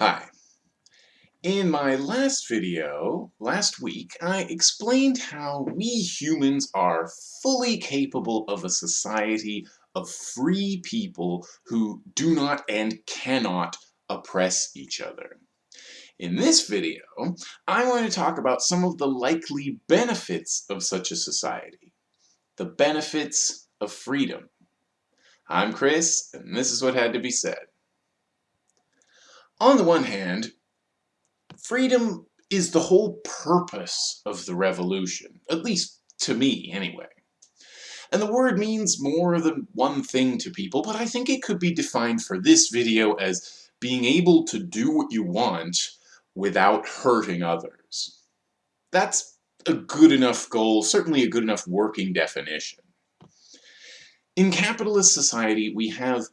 Hi. In my last video, last week, I explained how we humans are fully capable of a society of free people who do not and cannot oppress each other. In this video, I want to talk about some of the likely benefits of such a society. The benefits of freedom. I'm Chris, and this is what had to be said. On the one hand, freedom is the whole purpose of the revolution, at least to me anyway. And the word means more than one thing to people, but I think it could be defined for this video as being able to do what you want without hurting others. That's a good enough goal, certainly a good enough working definition. In capitalist society, we have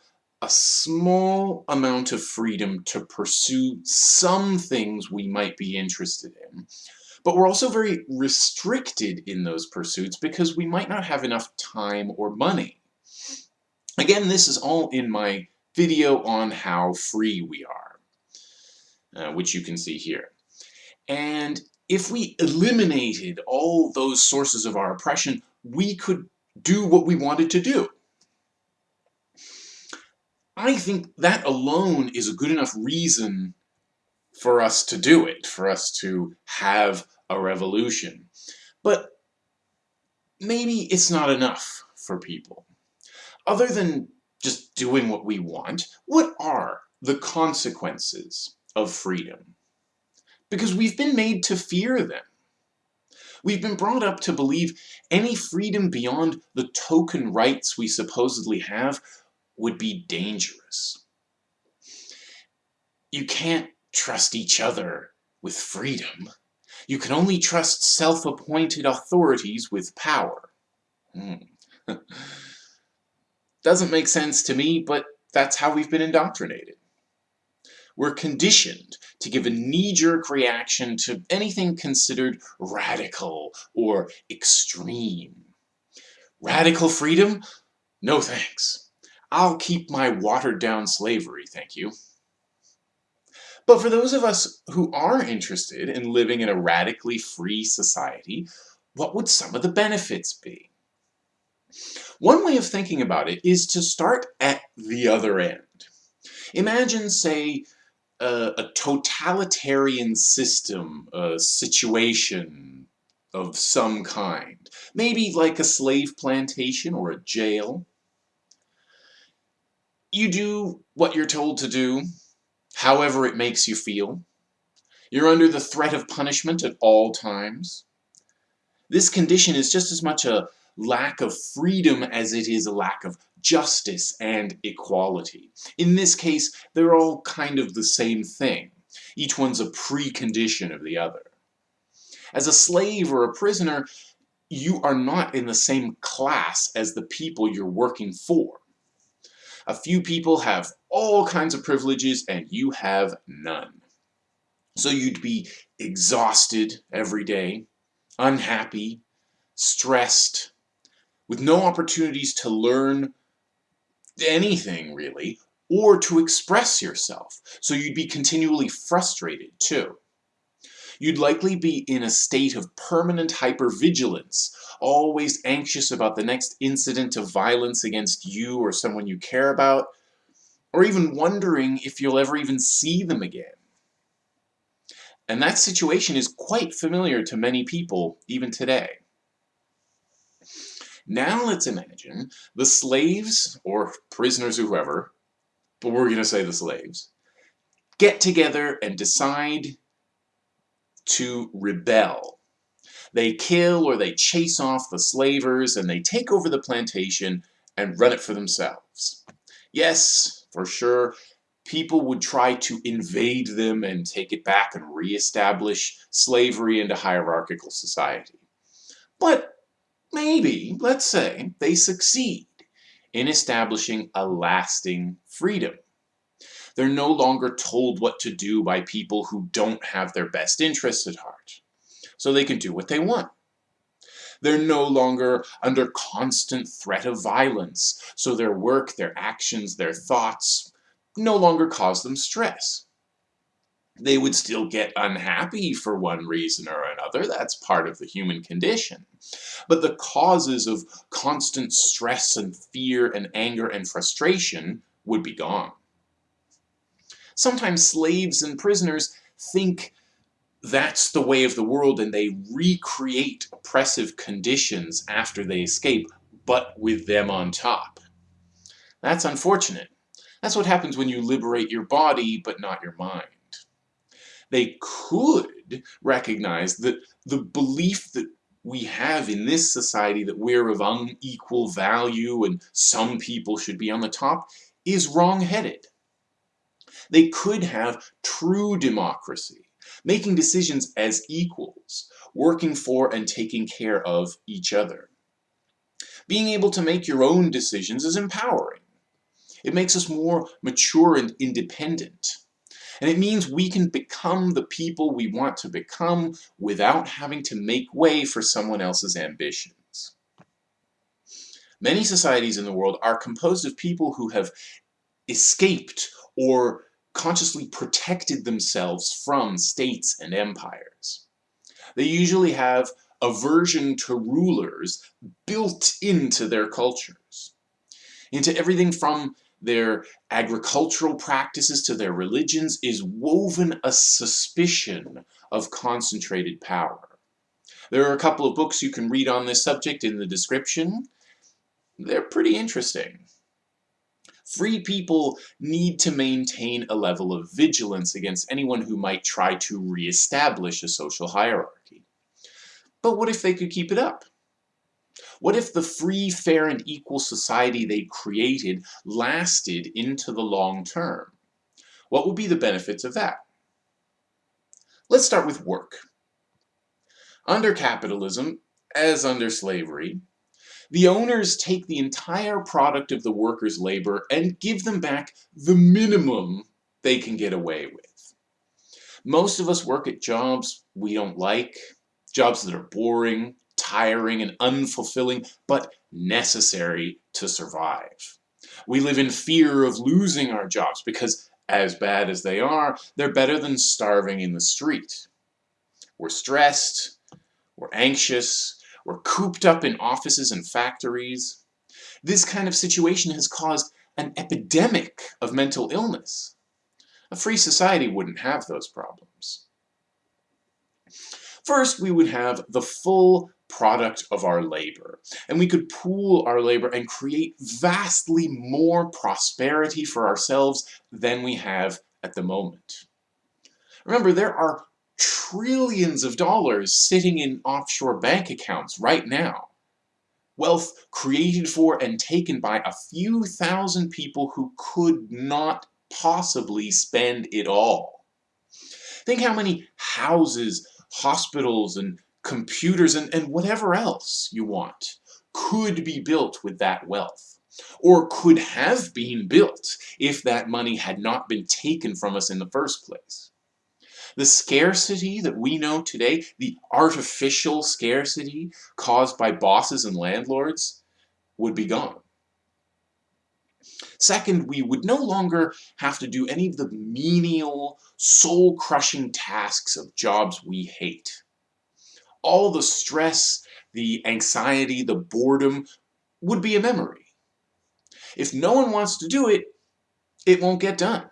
a small amount of freedom to pursue some things we might be interested in. But we're also very restricted in those pursuits because we might not have enough time or money. Again, this is all in my video on how free we are, uh, which you can see here. And if we eliminated all those sources of our oppression, we could do what we wanted to do. I think that alone is a good enough reason for us to do it, for us to have a revolution. But maybe it's not enough for people. Other than just doing what we want, what are the consequences of freedom? Because we've been made to fear them. We've been brought up to believe any freedom beyond the token rights we supposedly have would be dangerous. You can't trust each other with freedom. You can only trust self-appointed authorities with power. Hmm. Doesn't make sense to me, but that's how we've been indoctrinated. We're conditioned to give a knee-jerk reaction to anything considered radical or extreme. Radical freedom? No thanks. I'll keep my watered-down slavery, thank you. But for those of us who are interested in living in a radically free society, what would some of the benefits be? One way of thinking about it is to start at the other end. Imagine, say, a, a totalitarian system, a situation of some kind. Maybe like a slave plantation or a jail. You do what you're told to do, however it makes you feel. You're under the threat of punishment at all times. This condition is just as much a lack of freedom as it is a lack of justice and equality. In this case, they're all kind of the same thing. Each one's a precondition of the other. As a slave or a prisoner, you are not in the same class as the people you're working for. A few people have all kinds of privileges and you have none. So you'd be exhausted every day, unhappy, stressed, with no opportunities to learn anything really, or to express yourself. So you'd be continually frustrated too. You'd likely be in a state of permanent hypervigilance, always anxious about the next incident of violence against you or someone you care about, or even wondering if you'll ever even see them again. And that situation is quite familiar to many people, even today. Now let's imagine the slaves, or prisoners or whoever, but we're going to say the slaves, get together and decide to rebel. They kill or they chase off the slavers and they take over the plantation and run it for themselves. Yes, for sure, people would try to invade them and take it back and reestablish slavery into hierarchical society. But maybe, let's say, they succeed in establishing a lasting freedom. They're no longer told what to do by people who don't have their best interests at heart. So they can do what they want. They're no longer under constant threat of violence, so their work, their actions, their thoughts no longer cause them stress. They would still get unhappy for one reason or another, that's part of the human condition. But the causes of constant stress and fear and anger and frustration would be gone. Sometimes slaves and prisoners think that's the way of the world and they recreate oppressive conditions after they escape, but with them on top. That's unfortunate. That's what happens when you liberate your body, but not your mind. They could recognize that the belief that we have in this society that we're of unequal value and some people should be on the top is wrong-headed. They could have true democracy, making decisions as equals, working for and taking care of each other. Being able to make your own decisions is empowering. It makes us more mature and independent. And it means we can become the people we want to become without having to make way for someone else's ambitions. Many societies in the world are composed of people who have escaped or consciously protected themselves from states and empires. They usually have aversion to rulers built into their cultures, into everything from their agricultural practices to their religions is woven a suspicion of concentrated power. There are a couple of books you can read on this subject in the description. They're pretty interesting. Free people need to maintain a level of vigilance against anyone who might try to re-establish a social hierarchy. But what if they could keep it up? What if the free, fair, and equal society they created lasted into the long term? What would be the benefits of that? Let's start with work. Under capitalism, as under slavery, the owners take the entire product of the workers' labor and give them back the minimum they can get away with. Most of us work at jobs we don't like, jobs that are boring, tiring and unfulfilling, but necessary to survive. We live in fear of losing our jobs because, as bad as they are, they're better than starving in the street. We're stressed, we're anxious, we're cooped up in offices and factories. This kind of situation has caused an epidemic of mental illness. A free society wouldn't have those problems. First, we would have the full product of our labor. And we could pool our labor and create vastly more prosperity for ourselves than we have at the moment. Remember, there are trillions of dollars sitting in offshore bank accounts right now. Wealth created for and taken by a few thousand people who could not possibly spend it all. Think how many houses, hospitals, and computers, and, and whatever else you want could be built with that wealth or could have been built if that money had not been taken from us in the first place. The scarcity that we know today, the artificial scarcity caused by bosses and landlords, would be gone. Second, we would no longer have to do any of the menial, soul-crushing tasks of jobs we hate all the stress, the anxiety, the boredom would be a memory. If no one wants to do it, it won't get done.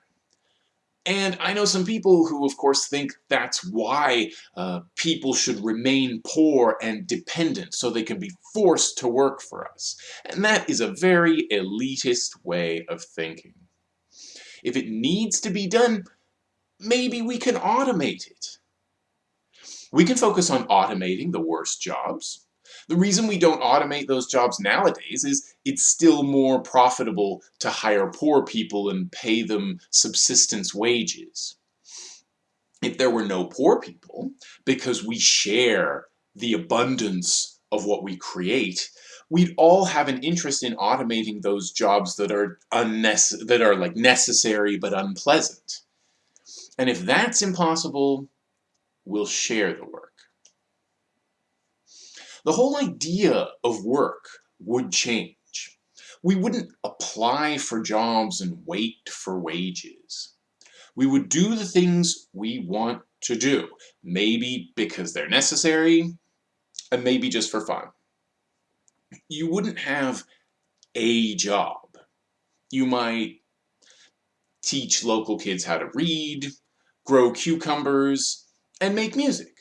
And I know some people who, of course, think that's why uh, people should remain poor and dependent so they can be forced to work for us. And that is a very elitist way of thinking. If it needs to be done, maybe we can automate it. We can focus on automating the worst jobs. The reason we don't automate those jobs nowadays is it's still more profitable to hire poor people and pay them subsistence wages. If there were no poor people, because we share the abundance of what we create, we'd all have an interest in automating those jobs that are that are like necessary but unpleasant. And if that's impossible, we'll share the work. The whole idea of work would change. We wouldn't apply for jobs and wait for wages. We would do the things we want to do. Maybe because they're necessary, and maybe just for fun. You wouldn't have a job. You might teach local kids how to read, grow cucumbers, and make music.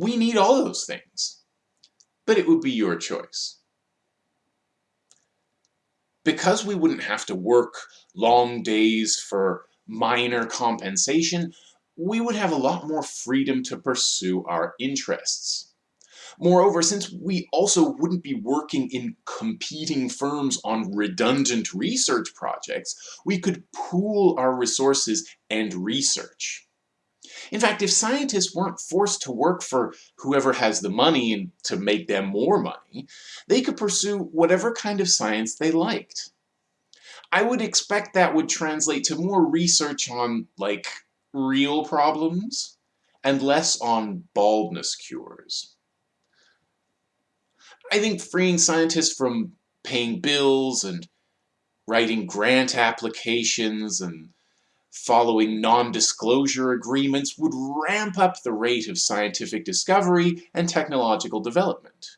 We need all those things, but it would be your choice. Because we wouldn't have to work long days for minor compensation, we would have a lot more freedom to pursue our interests. Moreover, since we also wouldn't be working in competing firms on redundant research projects, we could pool our resources and research. In fact, if scientists weren't forced to work for whoever has the money and to make them more money, they could pursue whatever kind of science they liked. I would expect that would translate to more research on, like, real problems and less on baldness cures. I think freeing scientists from paying bills and writing grant applications and following non-disclosure agreements would ramp up the rate of scientific discovery and technological development.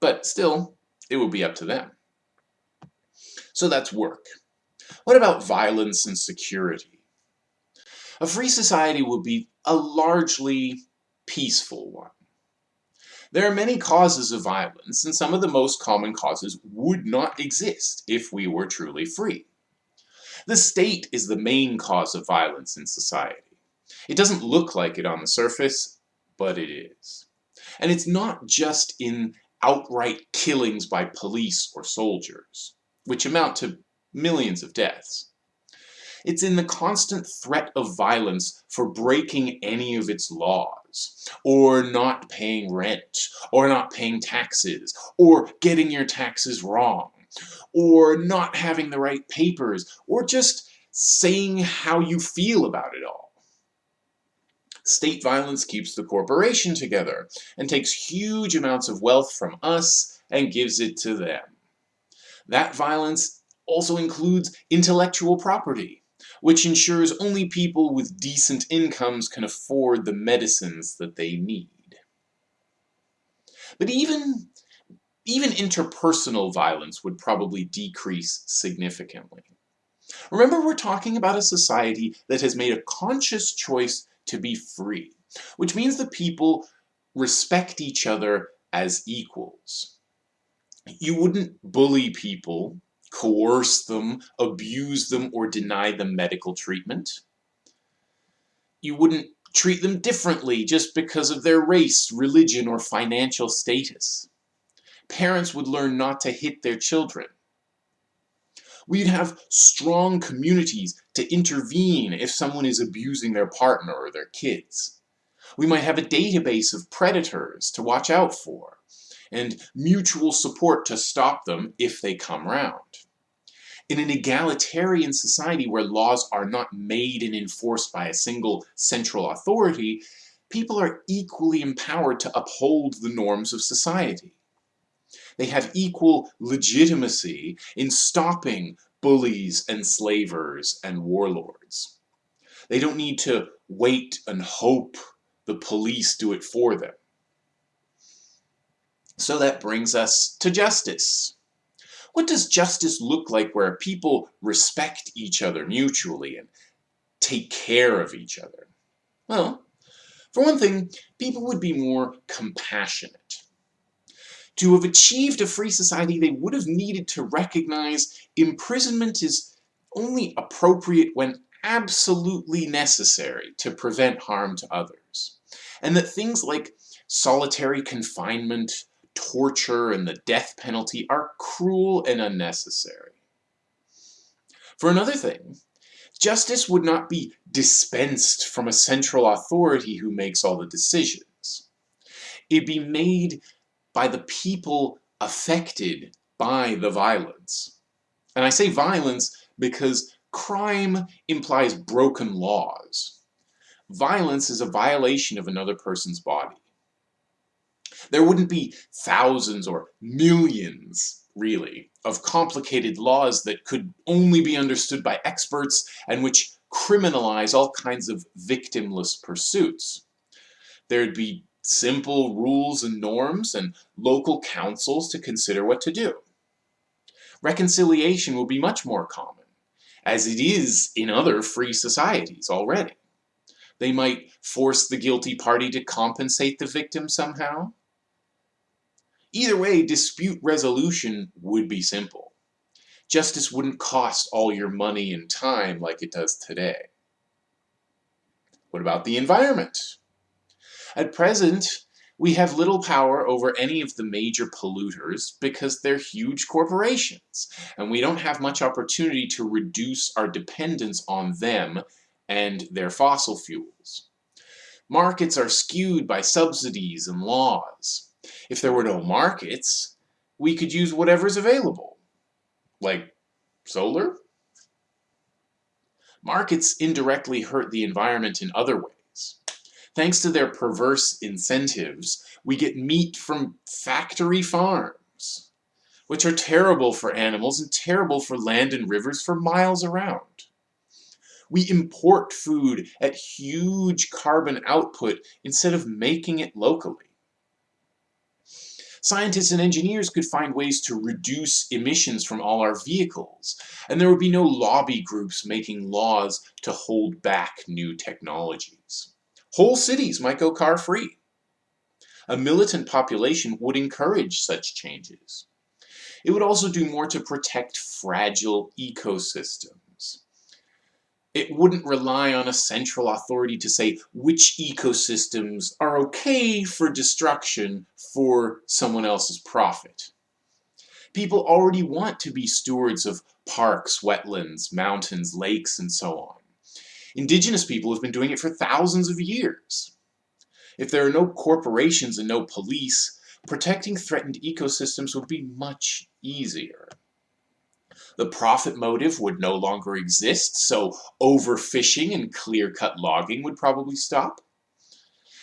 But still, it would be up to them. So that's work. What about violence and security? A free society would be a largely peaceful one. There are many causes of violence, and some of the most common causes would not exist if we were truly free. The state is the main cause of violence in society. It doesn't look like it on the surface, but it is. And it's not just in outright killings by police or soldiers, which amount to millions of deaths. It's in the constant threat of violence for breaking any of its laws, or not paying rent, or not paying taxes, or getting your taxes wrong, or not having the right papers, or just saying how you feel about it all. State violence keeps the corporation together and takes huge amounts of wealth from us and gives it to them. That violence also includes intellectual property which ensures only people with decent incomes can afford the medicines that they need. But even, even interpersonal violence would probably decrease significantly. Remember we're talking about a society that has made a conscious choice to be free, which means that people respect each other as equals. You wouldn't bully people coerce them, abuse them, or deny them medical treatment. You wouldn't treat them differently just because of their race, religion, or financial status. Parents would learn not to hit their children. We'd have strong communities to intervene if someone is abusing their partner or their kids. We might have a database of predators to watch out for, and mutual support to stop them if they come round. In an egalitarian society where laws are not made and enforced by a single central authority, people are equally empowered to uphold the norms of society. They have equal legitimacy in stopping bullies, enslavers, and warlords. They don't need to wait and hope the police do it for them. So that brings us to justice. What does justice look like where people respect each other mutually and take care of each other? Well, for one thing, people would be more compassionate. To have achieved a free society, they would have needed to recognize imprisonment is only appropriate when absolutely necessary to prevent harm to others. And that things like solitary confinement, torture and the death penalty are cruel and unnecessary. For another thing, justice would not be dispensed from a central authority who makes all the decisions. It'd be made by the people affected by the violence. And I say violence because crime implies broken laws. Violence is a violation of another person's body. There wouldn't be thousands or millions really, of complicated laws that could only be understood by experts and which criminalize all kinds of victimless pursuits. There'd be simple rules and norms and local councils to consider what to do. Reconciliation will be much more common, as it is in other free societies already. They might force the guilty party to compensate the victim somehow. Either way, dispute resolution would be simple. Justice wouldn't cost all your money and time like it does today. What about the environment? At present, we have little power over any of the major polluters because they're huge corporations, and we don't have much opportunity to reduce our dependence on them and their fossil fuels. Markets are skewed by subsidies and laws. If there were no markets, we could use whatever's available, like solar. Markets indirectly hurt the environment in other ways. Thanks to their perverse incentives, we get meat from factory farms, which are terrible for animals and terrible for land and rivers for miles around. We import food at huge carbon output instead of making it locally. Scientists and engineers could find ways to reduce emissions from all our vehicles, and there would be no lobby groups making laws to hold back new technologies. Whole cities might go car-free. A militant population would encourage such changes. It would also do more to protect fragile ecosystems. It wouldn't rely on a central authority to say which ecosystems are okay for destruction for someone else's profit. People already want to be stewards of parks, wetlands, mountains, lakes, and so on. Indigenous people have been doing it for thousands of years. If there are no corporations and no police, protecting threatened ecosystems would be much easier. The profit motive would no longer exist, so overfishing and clear-cut logging would probably stop.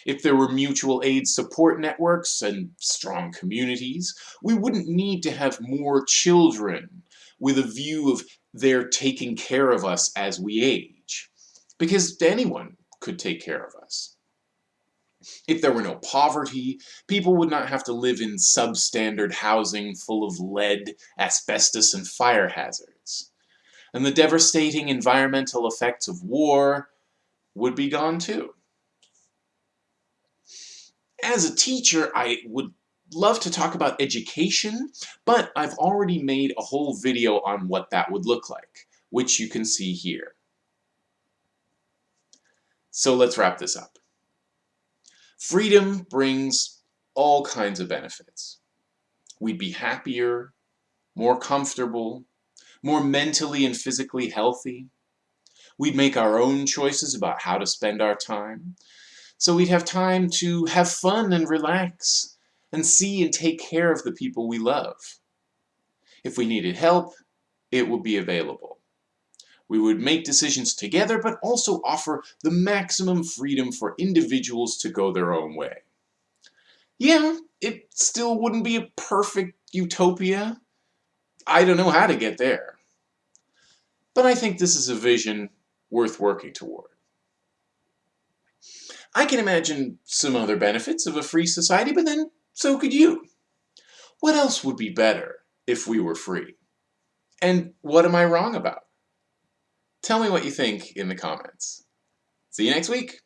If there were mutual aid support networks and strong communities, we wouldn't need to have more children with a view of their taking care of us as we age because anyone could take care of us. If there were no poverty, people would not have to live in substandard housing full of lead, asbestos, and fire hazards. And the devastating environmental effects of war would be gone too. As a teacher, I would love to talk about education, but I've already made a whole video on what that would look like, which you can see here. So let's wrap this up. Freedom brings all kinds of benefits. We'd be happier, more comfortable, more mentally and physically healthy. We'd make our own choices about how to spend our time. So we'd have time to have fun and relax and see and take care of the people we love. If we needed help, it would be available. We would make decisions together, but also offer the maximum freedom for individuals to go their own way. Yeah, it still wouldn't be a perfect utopia. I don't know how to get there. But I think this is a vision worth working toward. I can imagine some other benefits of a free society, but then so could you. What else would be better if we were free? And what am I wrong about? Tell me what you think in the comments. See you next week.